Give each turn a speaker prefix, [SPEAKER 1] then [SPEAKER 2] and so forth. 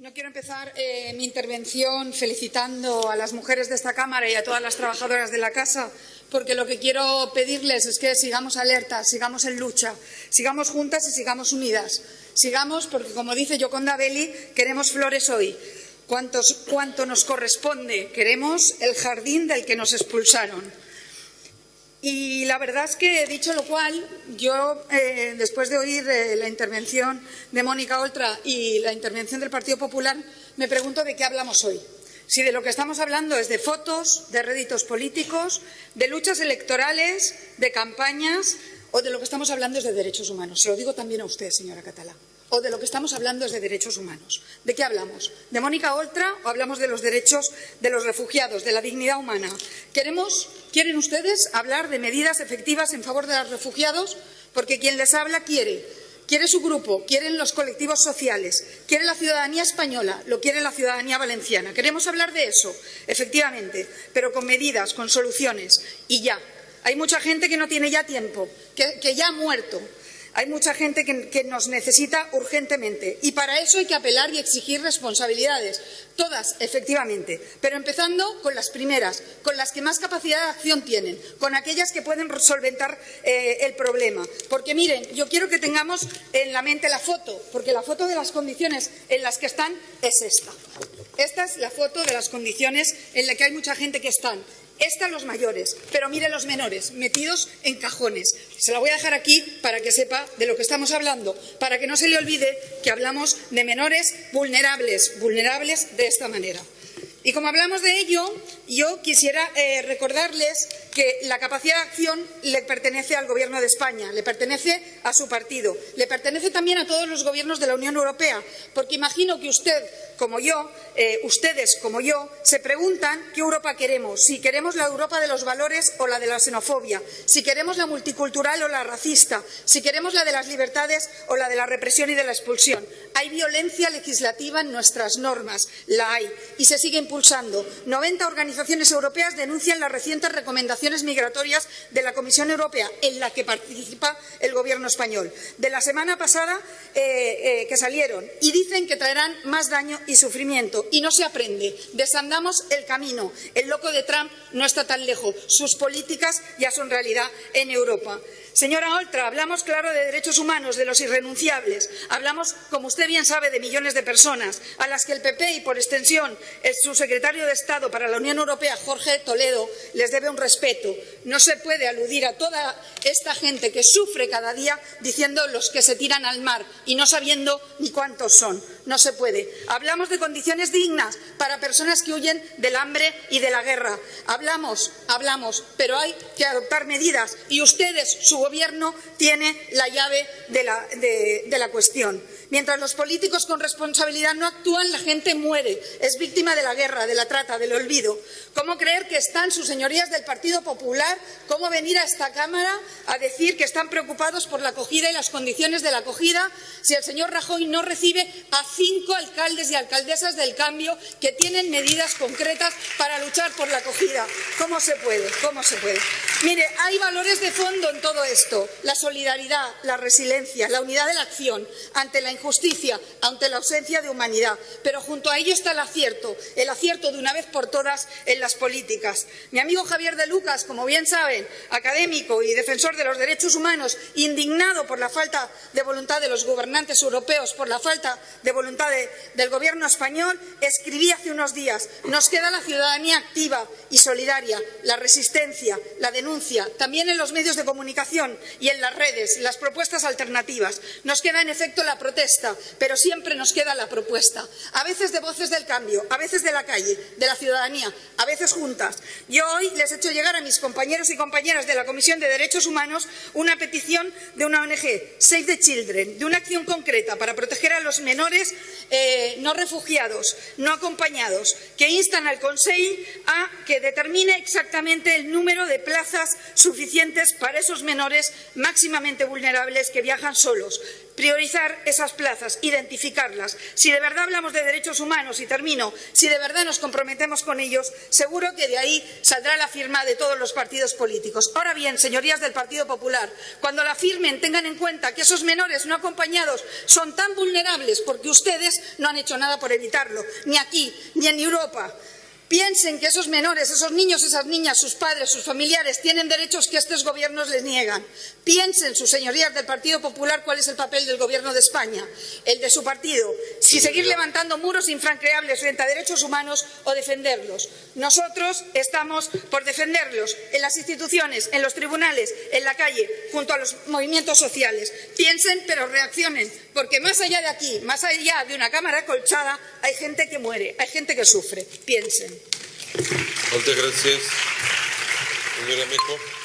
[SPEAKER 1] No quiero empezar eh, mi intervención felicitando a las mujeres de esta Cámara y a todas las trabajadoras de la Casa, porque lo que quiero pedirles es que sigamos alertas, sigamos en lucha, sigamos juntas y sigamos unidas. Sigamos porque, como dice Yoconda Belli, queremos flores hoy. cuanto nos corresponde, queremos el jardín del que nos expulsaron. Y la verdad es que, dicho lo cual, yo, eh, después de oír eh, la intervención de Mónica Oltra y la intervención del Partido Popular, me pregunto de qué hablamos hoy. Si de lo que estamos hablando es de fotos, de réditos políticos, de luchas electorales, de campañas, o de lo que estamos hablando es de derechos humanos. Se lo digo también a usted, señora Catalá o de lo que estamos hablando es de derechos humanos. ¿De qué hablamos? ¿De Mónica Oltra o hablamos de los derechos de los refugiados, de la dignidad humana? ¿Queremos, ¿Quieren ustedes hablar de medidas efectivas en favor de los refugiados? Porque quien les habla quiere. Quiere su grupo, quieren los colectivos sociales, quiere la ciudadanía española, lo quiere la ciudadanía valenciana. Queremos hablar de eso, efectivamente, pero con medidas, con soluciones y ya. Hay mucha gente que no tiene ya tiempo, que, que ya ha muerto, hay mucha gente que, nos necesita urgentemente y para eso hay que apelar y exigir responsabilidades, todas, efectivamente, pero empezando con las primeras, con las que más capacidad de acción tienen, con aquellas que pueden solventar eh, el problema. Porque miren, yo quiero que tengamos en la mente la foto, porque la foto de las condiciones en las que están es esta. Esta es la foto de las condiciones en las que hay mucha gente que están. Están los mayores, pero mire los menores, metidos en cajones. Se la voy a dejar aquí para que sepa de lo que estamos hablando, para que no se le olvide que hablamos de menores vulnerables, vulnerables de esta manera. Y como hablamos de ello, yo quisiera eh, recordarles que la capacidad de acción le pertenece al Gobierno de España, le pertenece a su partido, le pertenece también a todos los gobiernos de la Unión Europea, porque imagino que usted, como yo, eh, ustedes, como yo, se preguntan qué Europa queremos, si queremos la Europa de los valores o la de la xenofobia, si queremos la multicultural o la racista, si queremos la de las libertades o la de la represión y de la expulsión. Hay violencia legislativa en nuestras normas, la hay, y se sigue impulsando. 90 organizaciones europeas denuncian las recientes recomendaciones migratorias de la Comisión Europea, en la que participa el Gobierno español, de la semana pasada eh, eh, que salieron, y dicen que traerán más daño y sufrimiento. Y no se aprende. Desandamos el camino. El loco de Trump no está tan lejos. Sus políticas ya son realidad en Europa. Señora Oltra, hablamos claro de derechos humanos, de los irrenunciables. Hablamos, como usted bien sabe, de millones de personas a las que el PP y, por extensión, el subsecretario de Estado para la Unión Europea, Jorge Toledo, les debe un respeto. No se puede aludir a toda esta gente que sufre cada día diciendo los que se tiran al mar y no sabiendo ni cuántos son. No se puede. Hablamos de condiciones dignas para personas que huyen del hambre y de la guerra. Hablamos, hablamos, pero hay que adoptar medidas y ustedes, su Gobierno tiene la llave de la, de la cuestión. Mientras los políticos con responsabilidad no actúan, la gente muere, es víctima de la guerra, de la trata, del olvido. ¿Cómo creer que están sus señorías del Partido Popular? ¿Cómo venir a esta Cámara a decir que están preocupados por la acogida y las condiciones de la acogida si el señor Rajoy no recibe a cinco alcaldes y alcaldesas del cambio que tienen medidas concretas para luchar por la acogida? ¿Cómo se puede? ¿Cómo se puede? Mire, hay valores de fondo en todo esto. La solidaridad, la resiliencia, la unidad de la acción ante la injusticia, ante la ausencia de humanidad. Pero junto a ello está el acierto, el acierto de una vez por todas en las políticas. Mi amigo Javier de Lucas, como bien saben, académico y defensor de los derechos humanos, indignado por la falta de voluntad de los gobernantes europeos, por la falta de voluntad del Gobierno español, escribía hace unos días nos queda la ciudadanía activa y solidaria, la resistencia, la denuncia, también en los medios de comunicación y en las redes, las propuestas alternativas. Nos queda, en efecto, la protesta pero siempre nos queda la propuesta. A veces de voces del cambio, a veces de la calle, de la ciudadanía, a veces juntas. Yo hoy les he hecho llegar a mis compañeros y compañeras de la Comisión de Derechos Humanos una petición de una ONG, Save the Children, de una acción concreta para proteger a los menores eh, no refugiados, no acompañados, que instan al Consejo a que determine exactamente el número de plazas suficientes para esos menores máximamente vulnerables que viajan solos priorizar esas plazas, identificarlas. Si de verdad hablamos de derechos humanos, y termino, si de verdad nos comprometemos con ellos, seguro que de ahí saldrá la firma de todos los partidos políticos. Ahora bien, señorías del Partido Popular, cuando la firmen tengan en cuenta que esos menores no acompañados son tan vulnerables porque ustedes no han hecho nada por evitarlo, ni aquí, ni en Europa. Piensen que esos menores, esos niños, esas niñas, sus padres, sus familiares tienen derechos que estos gobiernos les niegan. Piensen, sus señorías del Partido Popular, cuál es el papel del Gobierno de España, el de su partido, si seguir levantando muros infranqueables frente a derechos humanos o defenderlos. Nosotros estamos por defenderlos en las instituciones, en los tribunales, en la calle, junto a los movimientos sociales. Piensen, pero reaccionen, porque más allá de aquí, más allá de una cámara colchada, hay gente que muere, hay gente que sufre. Piensen.
[SPEAKER 2] Moltes gràcies, senyora Mejo.